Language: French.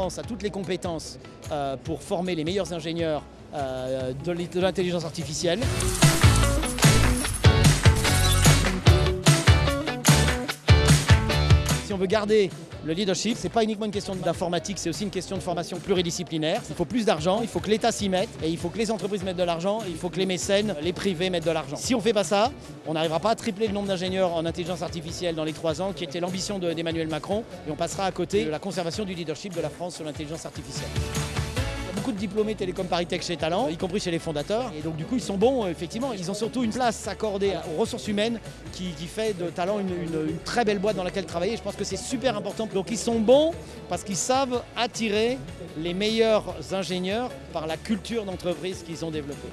France a toutes les compétences euh, pour former les meilleurs ingénieurs euh, de l'intelligence artificielle. Si on veut garder le leadership, ce n'est pas uniquement une question d'informatique, c'est aussi une question de formation pluridisciplinaire. Il faut plus d'argent, il faut que l'État s'y mette, et il faut que les entreprises mettent de l'argent, il faut que les mécènes, les privés mettent de l'argent. Si on ne fait pas ça, on n'arrivera pas à tripler le nombre d'ingénieurs en intelligence artificielle dans les trois ans, qui était l'ambition d'Emmanuel Macron, et on passera à côté de la conservation du leadership de la France sur l'intelligence artificielle beaucoup de diplômés Télécom Paris chez Talent, y compris chez les fondateurs. Et donc du coup, ils sont bons, effectivement. Ils ont surtout une place accordée aux ressources humaines qui, fait de Talent une, très belle boîte dans laquelle travailler. Je pense que c'est super important. Donc ils sont bons parce qu'ils savent attirer les meilleurs ingénieurs par la culture d'entreprise qu'ils ont développée.